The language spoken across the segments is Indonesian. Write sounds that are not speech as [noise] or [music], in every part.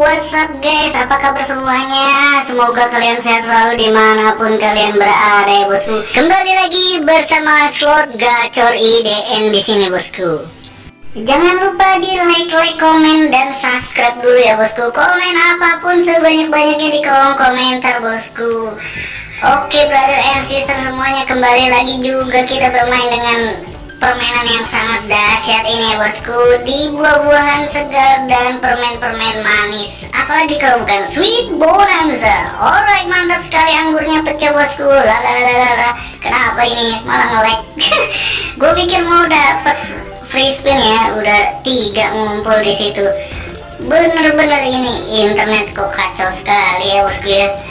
what's up guys? Apa kabar semuanya? Semoga kalian sehat selalu di mana pun kalian berada ya bosku. Kembali lagi bersama slot gacor IDN di sini bosku. Jangan lupa di like, like, komen, dan subscribe dulu ya bosku. Komen apa pun sebanyak-banyaknya di kolom komentar bosku. Oke brother and sister semuanya kembali lagi juga kita bermain dengan permainan yang sangat dahsyat ini ya bosku. Di buah-buahan segar dan permen-permen manis. Apalagi kalau bukan sweet bonanza. Alright mantap sekali anggurnya pecah bosku. Lalalala kenapa ini? Malah ngelek [laughs] gue pikir mau dapet free spin ya. Udah tiga ngumpul di situ. Bener-bener ini internet kok kacau sekali ya bosku ya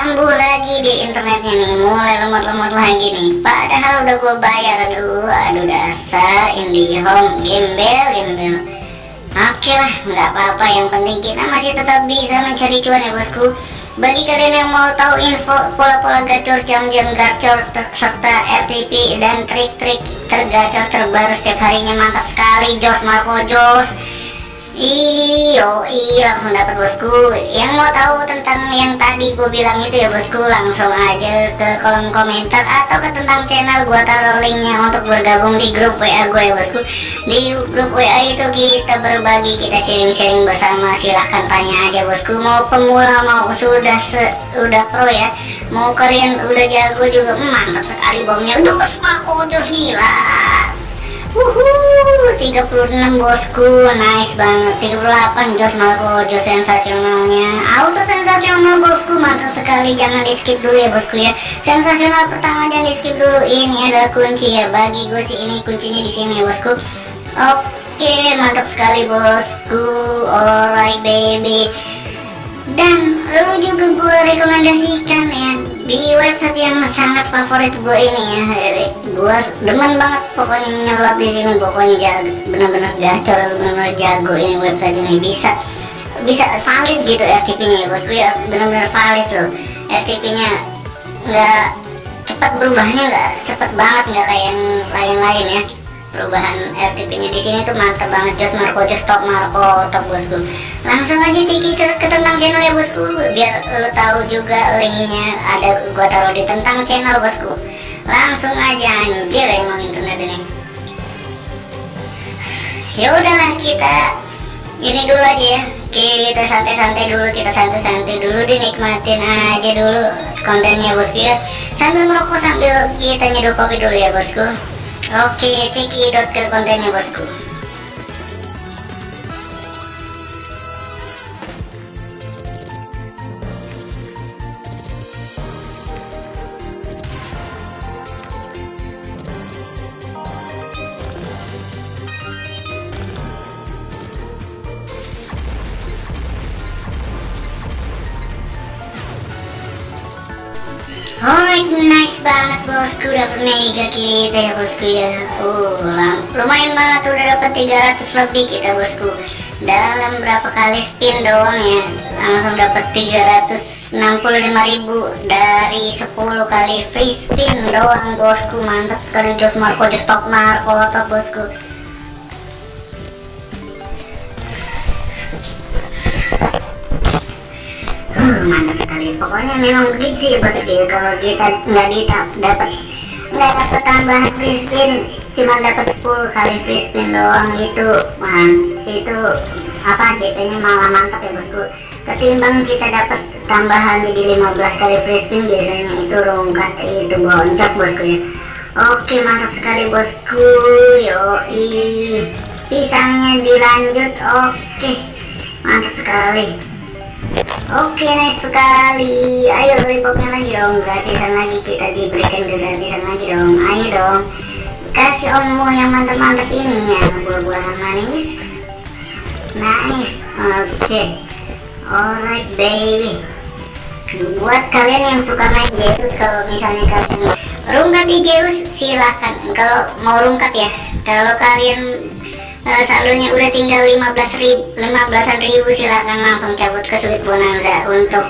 kambuh lagi di internetnya nih mulai lemot-lemot lagi nih. Padahal udah gue bayar. Aduh aduh dasar. IndiHome gembel gembel. Oke lah nggak apa-apa. Yang penting kita masih tetap bisa mencari cuan ya bosku. Bagi kalian yang mau tahu info pola-pola gacor jam-jam gacor serta RTP dan trik-trik tergacor terbaru setiap harinya mantap sekali Jos Marco Jos Iyo, iya langsung dapat bosku. Yang mau tahu tentang yang tadi gue bilang itu ya bosku, langsung aja ke kolom komentar atau ke tentang channel gue taruh linknya untuk bergabung di grup WA gue ya bosku. Di grup WA itu kita berbagi, kita sharing-sharing bersama. Silahkan tanya aja bosku. Mau pemula mau sudah se udah pro ya. Mau kalian udah jago juga, mantap sekali bomnya. Dos, oh, dos gila. Wuhuu 36 bosku nice banget. 38 Jos Marco Jos sensasionalnya. Auto sensasional bosku mantap sekali. Jangan di skip dulu ya bosku ya. Sensasional pertama jangan di skip dulu. Ini adalah kunci ya. Bagi gue sih ini kuncinya di sini ya bosku. Oke mantap sekali bosku. Alright baby. Dan lu juga gue rekomendasikan ya di website yang sangat favorit gue ini ya gue demen banget pokoknya nyelot di sini. Pokoknya jago benar-benar gacor benar-benar jago ini website ini. Bisa bisa valid gitu RTP nya ya bosku ya. Benar-benar valid loh RTP nya nggak cepat berubahnya nggak cepat banget nggak kayak yang lain-lain ya perubahan RTP-nya di sini tuh mantap banget. Jos Marco Jos Top Marco top bosku. Langsung aja ciki ke tentang channel ya bosku. Biar lo tahu juga linknya ada gua taruh di tentang channel bosku. Langsung aja anjir emang internet ini. Ya udahlah kita ini dulu aja ya. Kita santai-santai dulu kita santai-santai dulu dinikmatin aja dulu kontennya bosku ya. Sambil merokok sambil kita nyeduh kopi dulu ya bosku Oke, cekidot ke kontennya bosku. Alright, nice banget bosku dapat mega kita ya bosku ya. Uh, lumayan banget udah dapat 300 lebih kita bosku. Dalam berapa kali spin doang ya, langsung dapat 365.000 dari 10 kali free spin doang bosku. Mantap sekali Jos Marco, Jos Top Marco, top bosku. mantap pokoknya memang sih bosku kalau kita nggak dapat. Nggak dapat tambahan free spin. Cuma dapat 10 kali free spin doang itu man. Itu apa CP nya malah mantap ya bosku. Ketimbang kita dapat tambahan jadi 15 kali free spin biasanya itu rungkat itu boncos bosku ya. Oke mantap sekali bosku. Yoi. Pisangnya dilanjut. Oke. Mantap sekali Oke nice sekali. Ayo lollipopnya lagi dong Gratisan lagi kita diberikan gratisan lagi dong. Ayo dong Kasih ommu yang mantap-mantap ini ya Buah-buahan manis. Nice Oke. Okay. Alright baby. Buat kalian yang suka main Zeus Kalau misalnya kalian rungkat di Zeus Silahkan. Kalau mau rungkat ya Kalau kalian uh, saldonya udah tinggal 15 ribu 15 ribu silahkan langsung cabut ke Sweet Bonanza untuk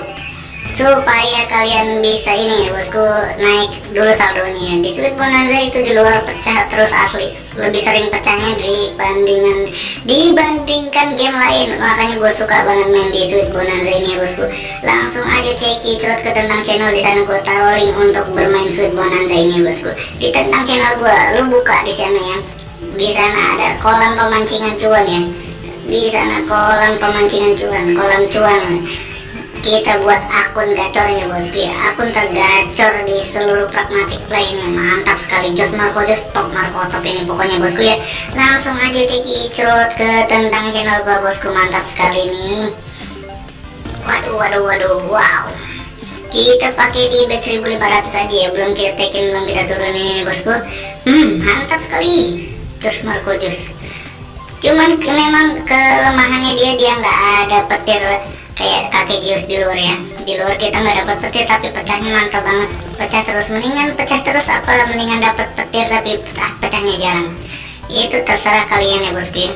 supaya kalian bisa ini ya bosku naik dulu saldonya. Di Sweet Bonanza itu di luar pecah terus asli. Lebih sering pecahnya dibandingkan dibandingkan game lain. Makanya gue suka banget main di Sweet Bonanza ini ya bosku. Langsung aja cek cerot ke tentang channel di sana gue taruh link untuk bermain Sweet Bonanza ini ya bosku. Di tentang channel gue lu buka di sana ya di sana ada kolam pemancingan cuan ya. Di sana kolam pemancingan cuan kolam cuan. Kita buat akun gacornya bosku ya akun tergacor di seluruh pragmatic play mantap sekali. Jos Marco Jos top Marco top ini pokoknya bosku ya. Langsung aja ceki cerut ke tentang channel gua bosku. Mantap sekali nih. Waduh waduh waduh. Wow. Kita pakai di batch 1500 aja ya. Belum kita tekin belum kita turunin ini bosku. Hmm mantap sekali Jos Marco cuman memang kelemahannya dia dia nggak ada petir kayak kakek Jius di luar ya. Di luar kita nggak dapat petir tapi pecahnya mantap banget. Pecah terus mendingan pecah terus apa mendingan dapat petir tapi pecah pecahnya jarang. Itu terserah kalian ya bosku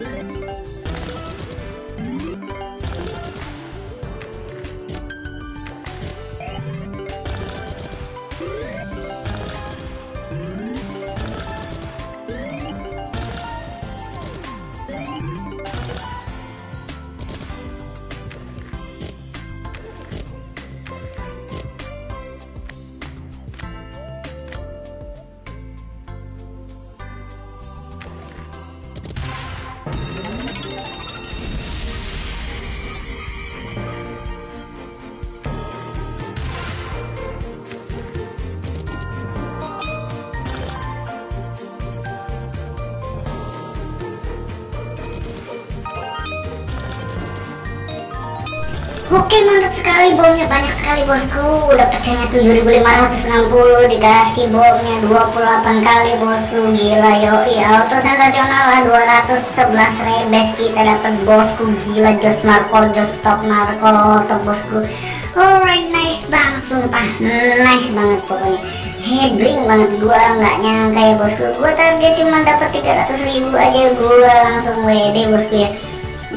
ya Oke mantap sekali bomnya banyak sekali bosku. Udah pecahnya 7560 dikasih bomnya 28 kali bosku. Gila yoi. Auto sensasional lah 211 rebes kita dapat bosku gila Jos Marco Jos top Marco top bosku. Alright nice banget sumpah. Nice banget pokoknya. Hebring banget gua nggak nyangka ya bosku. Gua target cuma dapat 300 ribu aja. Gua langsung WD bosku ya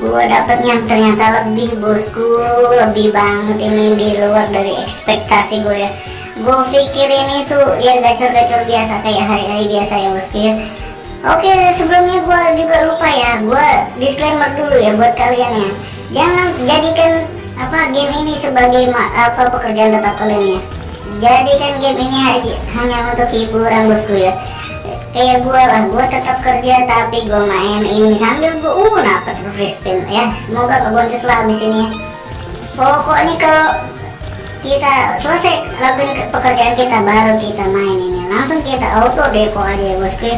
gua dapetnya ternyata lebih bosku. Lebih banget ini di luar dari ekspektasi gue ya. Gue pikir ini tuh ya gacor-gacor biasa kayak hari-hari biasa ya bosku ya. Oke sebelumnya gue juga lupa ya. Gue disclaimer dulu ya buat kalian ya. Jangan jadikan apa game ini sebagai apa pekerjaan tetap kalian ya. Jadikan game ini hanya untuk hiburan bosku ya kayak gue lah gue tetap kerja tapi gue main ini sambil gue uh dapat free spin ya semoga keboncos lah abis ini ya. Pokoknya kalau kita selesai lakuin pekerjaan kita baru kita main ini. Langsung kita auto depo aja ya bosku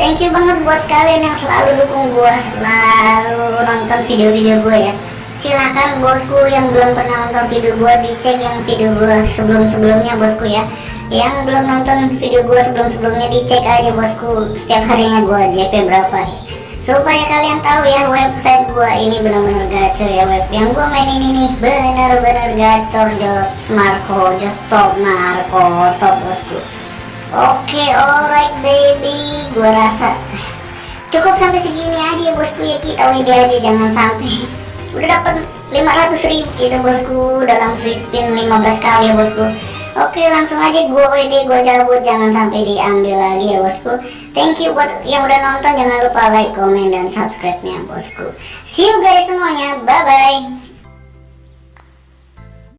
thank you banget buat kalian yang selalu dukung gue selalu nonton video-video gue ya. Silahkan bosku yang belum pernah nonton video gua dicek yang video gua sebelum-sebelumnya bosku ya yang belum nonton video gua sebelum-sebelumnya dicek aja bosku. Setiap harinya gua JP berapa supaya kalian tahu ya website gua ini benar-benar gacor ya web. Yang gua mainin ini benar-benar gacor jos Marco jos top Marco top bosku. Oke okay, alright baby. Gua rasa cukup sampai segini aja bosku ya kita WD aja jangan sampai. Udah dapat 500 ribu kita bosku dalam free spin 15 kali ya bosku oke langsung aja gue WD gue cabut. Jangan sampai diambil lagi ya bosku. Thank you buat yang udah nonton. Jangan lupa like comment dan subscribe nya bosku. See you guys semuanya. Bye bye